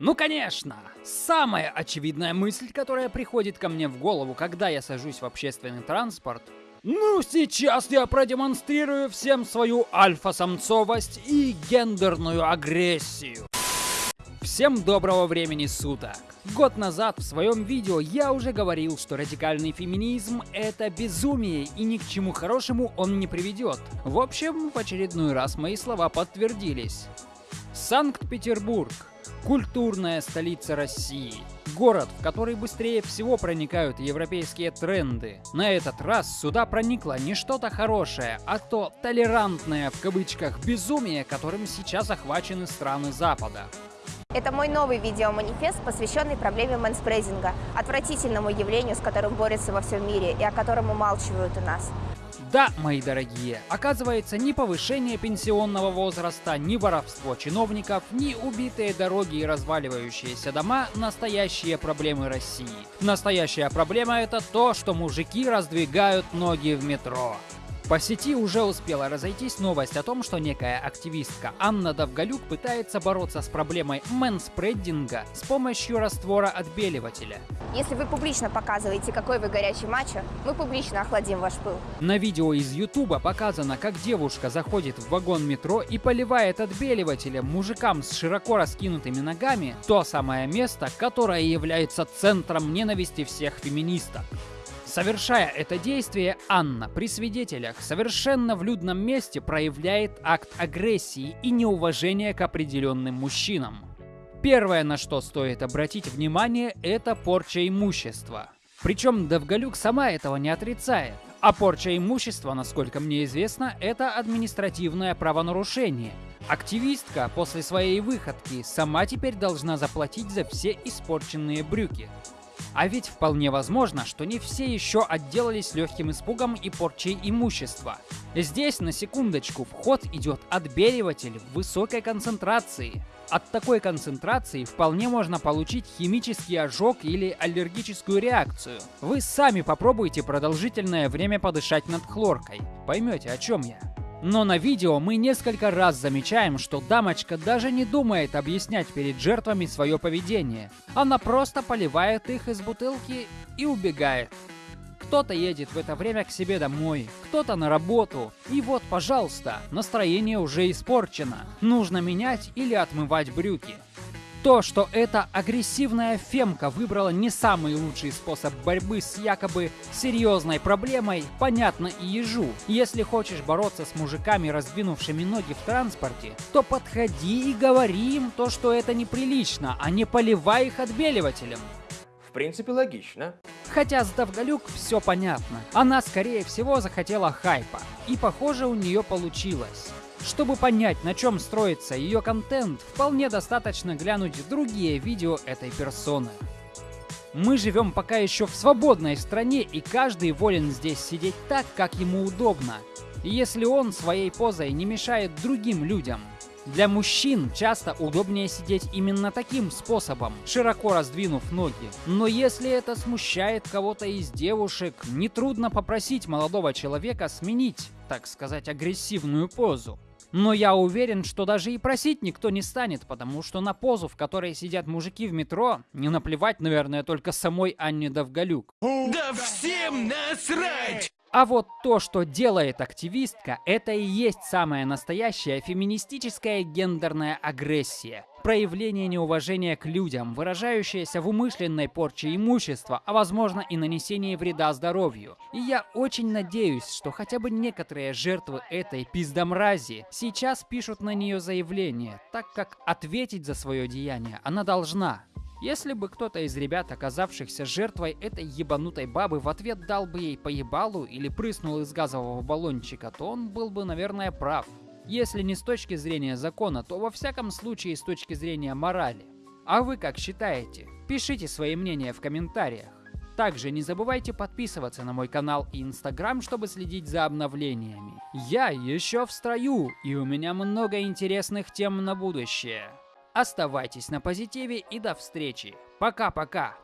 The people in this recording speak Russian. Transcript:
Ну конечно! Самая очевидная мысль, которая приходит ко мне в голову, когда я сажусь в общественный транспорт, ну, сейчас я продемонстрирую всем свою альфа-самцовость и гендерную агрессию. Всем доброго времени суток! Год назад в своем видео я уже говорил, что радикальный феминизм — это безумие и ни к чему хорошему он не приведет. В общем, в очередной раз мои слова подтвердились. Санкт-Петербург – культурная столица России. Город, в который быстрее всего проникают европейские тренды. На этот раз сюда проникло не что-то хорошее, а то толерантное в кавычках безумие, которым сейчас охвачены страны Запада. Это мой новый видеоманифест, посвященный проблеме мэнспрейзинга, отвратительному явлению, с которым борются во всем мире и о котором умалчивают у нас. Да, мои дорогие, оказывается, ни повышение пенсионного возраста, ни воровство чиновников, ни убитые дороги и разваливающиеся дома – настоящие проблемы России. Настоящая проблема – это то, что мужики раздвигают ноги в метро. По сети уже успела разойтись новость о том, что некая активистка Анна Довголюк пытается бороться с проблемой мэнспреддинга с помощью раствора отбеливателя. Если вы публично показываете, какой вы горячий мачо, мы публично охладим ваш пыл. На видео из Ютуба показано, как девушка заходит в вагон метро и поливает отбеливателем мужикам с широко раскинутыми ногами то самое место, которое является центром ненависти всех феминисток. Совершая это действие, Анна при свидетелях совершенно в людном месте проявляет акт агрессии и неуважения к определенным мужчинам. Первое, на что стоит обратить внимание, это порча имущества. Причем Довголюк сама этого не отрицает. А порча имущества, насколько мне известно, это административное правонарушение. Активистка после своей выходки сама теперь должна заплатить за все испорченные брюки. А ведь вполне возможно, что не все еще отделались легким испугом и порчей имущества. Здесь, на секундочку, в ход идет отбеливатель в высокой концентрации. От такой концентрации вполне можно получить химический ожог или аллергическую реакцию. Вы сами попробуйте продолжительное время подышать над хлоркой. Поймете, о чем я. Но на видео мы несколько раз замечаем, что дамочка даже не думает объяснять перед жертвами свое поведение. Она просто поливает их из бутылки и убегает. Кто-то едет в это время к себе домой, кто-то на работу. И вот, пожалуйста, настроение уже испорчено. Нужно менять или отмывать брюки. То, что эта агрессивная фемка выбрала не самый лучший способ борьбы с якобы серьезной проблемой, понятно и ежу. Если хочешь бороться с мужиками, раздвинувшими ноги в транспорте, то подходи и говори им то, что это неприлично, а не поливай их отбеливателем. В принципе, логично. Хотя с Довголюк все понятно. Она, скорее всего, захотела хайпа. И, похоже, у нее получилось. Чтобы понять, на чем строится ее контент, вполне достаточно глянуть другие видео этой персоны. Мы живем пока еще в свободной стране, и каждый волен здесь сидеть так, как ему удобно, если он своей позой не мешает другим людям. Для мужчин часто удобнее сидеть именно таким способом, широко раздвинув ноги. Но если это смущает кого-то из девушек, нетрудно попросить молодого человека сменить, так сказать, агрессивную позу. Но я уверен, что даже и просить никто не станет, потому что на позу, в которой сидят мужики в метро, не наплевать, наверное, только самой Анне Довголюк. Да всем насрать! А вот то, что делает активистка, это и есть самая настоящая феминистическая гендерная агрессия. Проявление неуважения к людям, выражающееся в умышленной порче имущества, а возможно и нанесении вреда здоровью. И я очень надеюсь, что хотя бы некоторые жертвы этой пиздомрази сейчас пишут на нее заявление, так как ответить за свое деяние она должна. Если бы кто-то из ребят, оказавшихся жертвой этой ебанутой бабы, в ответ дал бы ей поебалу или прыснул из газового баллончика, то он был бы, наверное, прав. Если не с точки зрения закона, то во всяком случае с точки зрения морали. А вы как считаете? Пишите свои мнения в комментариях. Также не забывайте подписываться на мой канал и инстаграм, чтобы следить за обновлениями. Я еще в строю, и у меня много интересных тем на будущее. Оставайтесь на позитиве и до встречи. Пока-пока.